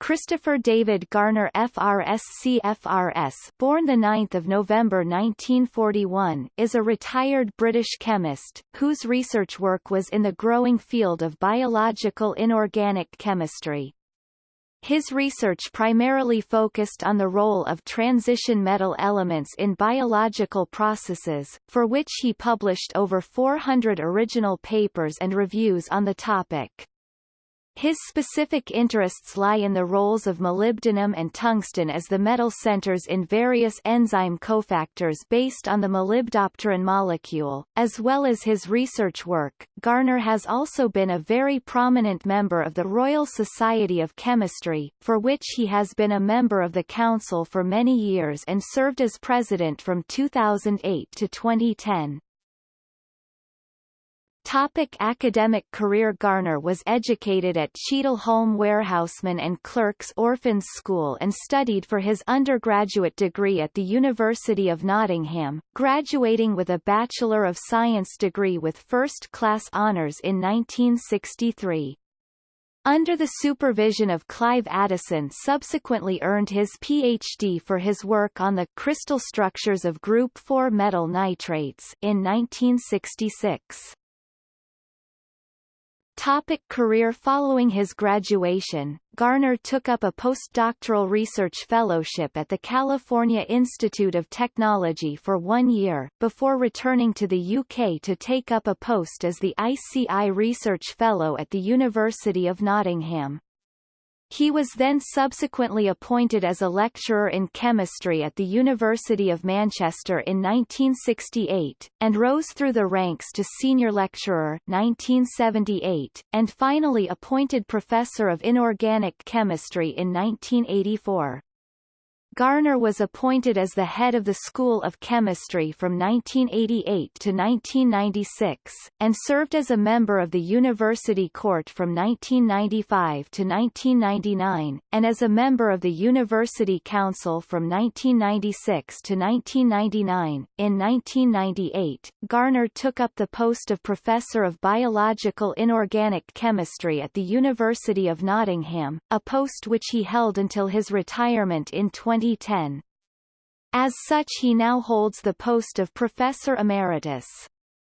Christopher David Garner FRSC FRS born 9 November 1941, is a retired British chemist, whose research work was in the growing field of biological inorganic chemistry. His research primarily focused on the role of transition metal elements in biological processes, for which he published over 400 original papers and reviews on the topic. His specific interests lie in the roles of molybdenum and tungsten as the metal centers in various enzyme cofactors based on the molybdopterin molecule, as well as his research work. Garner has also been a very prominent member of the Royal Society of Chemistry, for which he has been a member of the Council for many years and served as president from 2008 to 2010. Topic academic career Garner was educated at Cheadle Warehouseman and Clerks Orphans School and studied for his undergraduate degree at the University of Nottingham, graduating with a Bachelor of Science degree with first-class honours in 1963. Under the supervision of Clive Addison subsequently earned his Ph.D. for his work on the crystal structures of group 4 metal nitrates in 1966. Topic career Following his graduation, Garner took up a postdoctoral research fellowship at the California Institute of Technology for one year, before returning to the UK to take up a post as the ICI Research Fellow at the University of Nottingham. He was then subsequently appointed as a lecturer in chemistry at the University of Manchester in 1968, and rose through the ranks to senior lecturer 1978, and finally appointed professor of inorganic chemistry in 1984. Garner was appointed as the head of the School of Chemistry from 1988 to 1996, and served as a member of the University Court from 1995 to 1999, and as a member of the University Council from 1996 to 1999. In 1998, Garner took up the post of Professor of Biological Inorganic Chemistry at the University of Nottingham, a post which he held until his retirement in 20 2010. As such he now holds the post of Professor Emeritus.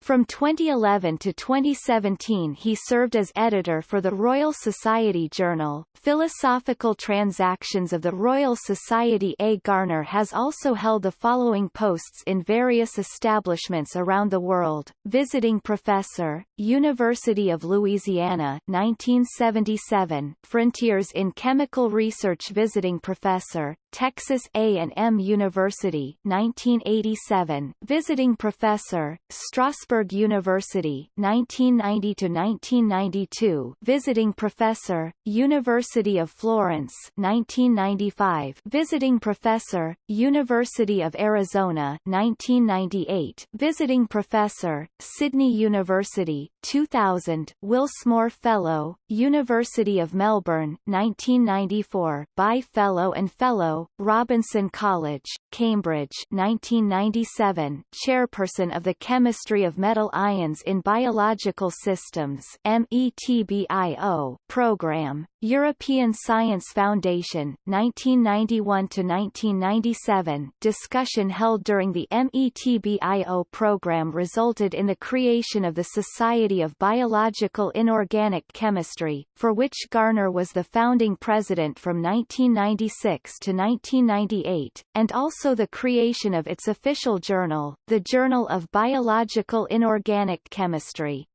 From 2011 to 2017 he served as editor for the Royal Society Journal. Philosophical Transactions of the Royal Society A. Garner has also held the following posts in various establishments around the world. Visiting Professor, University of Louisiana 1977, Frontiers in Chemical Research Visiting Professor, Texas A&M University 1987, Visiting Professor, Strasbourg University 1990 to 1992, Visiting Professor, University of Florence 1995, Visiting Professor, University of Arizona 1998, Visiting Professor, Sydney University 2000, Wilsmore Fellow, University of Melbourne 1994, Bye-Fellow and Fellow Robinson College, Cambridge 1997, Chairperson of the Chemistry of Metal Ions in Biological Systems METBIO program, European Science Foundation 1991-1997 discussion held during the METBIO program resulted in the creation of the Society of Biological Inorganic Chemistry, for which Garner was the founding president from 1996 to 1998, and also the creation of its official journal, the Journal of Biological Inorganic Chemistry.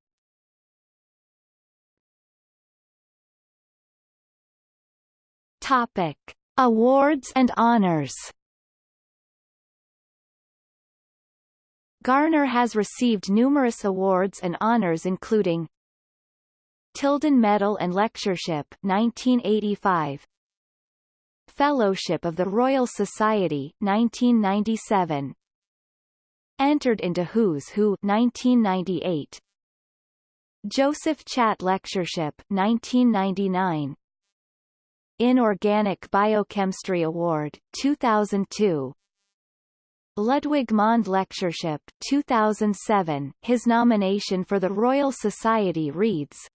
Topic: Awards and honors. Garner has received numerous awards and honors including Tilden Medal and Lectureship 1985 Fellowship of the Royal Society 1997 Entered into Who's Who 1998 Joseph Chatt Lectureship 1999 Inorganic Biochemistry Award 2002 Ludwig Mond Lectureship 2007 His nomination for the Royal Society reads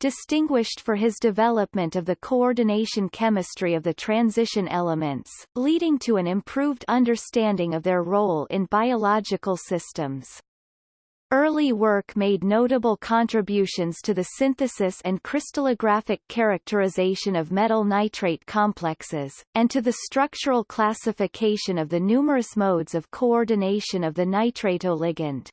distinguished for his development of the coordination chemistry of the transition elements, leading to an improved understanding of their role in biological systems. Early work made notable contributions to the synthesis and crystallographic characterization of metal nitrate complexes, and to the structural classification of the numerous modes of coordination of the nitratoligand.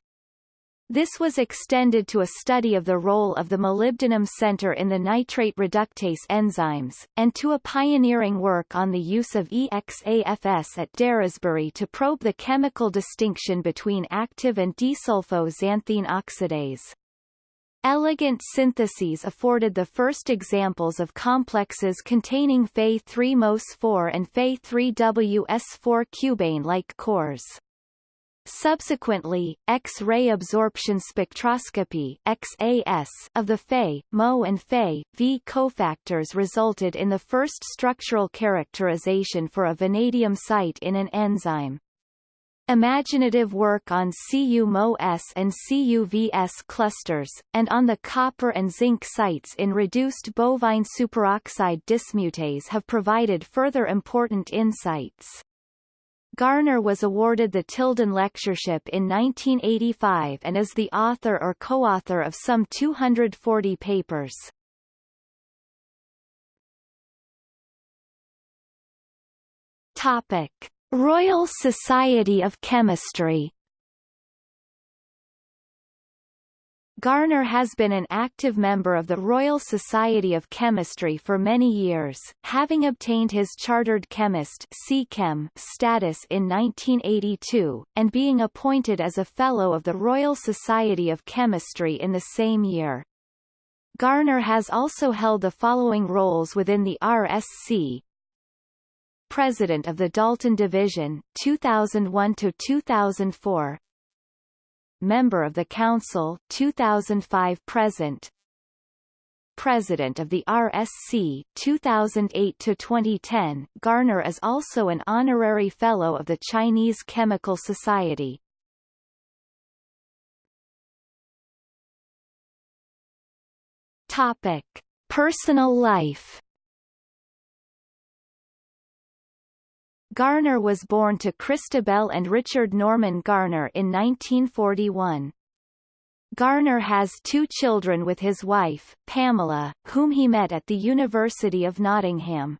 This was extended to a study of the role of the molybdenum center in the nitrate reductase enzymes, and to a pioneering work on the use of EXAFS at Daresbury to probe the chemical distinction between active and desulfoxanthine oxidase. Elegant syntheses afforded the first examples of complexes containing Fe3-MOS4 and Fe3WS4 cubane-like cores. Subsequently, X-ray absorption spectroscopy XAS of the Fe, Mo and Fe, V cofactors resulted in the first structural characterization for a vanadium site in an enzyme. Imaginative work on CU-MO-S and CU-VS clusters, and on the copper and zinc sites in reduced bovine superoxide dismutase have provided further important insights. Garner was awarded the Tilden Lectureship in 1985 and is the author or co-author of some 240 papers. Topic: Royal Society of Chemistry Garner has been an active member of the Royal Society of Chemistry for many years, having obtained his Chartered Chemist (C-Chem) status in 1982, and being appointed as a Fellow of the Royal Society of Chemistry in the same year. Garner has also held the following roles within the RSC, President of the Dalton Division, 2001–2004 Member of the Council 2005 present. President of the RSC 2008 to 2010 Garner is also an honorary fellow of the Chinese Chemical Society. Topic Personal life Garner was born to Christabel and Richard Norman Garner in 1941. Garner has two children with his wife, Pamela, whom he met at the University of Nottingham.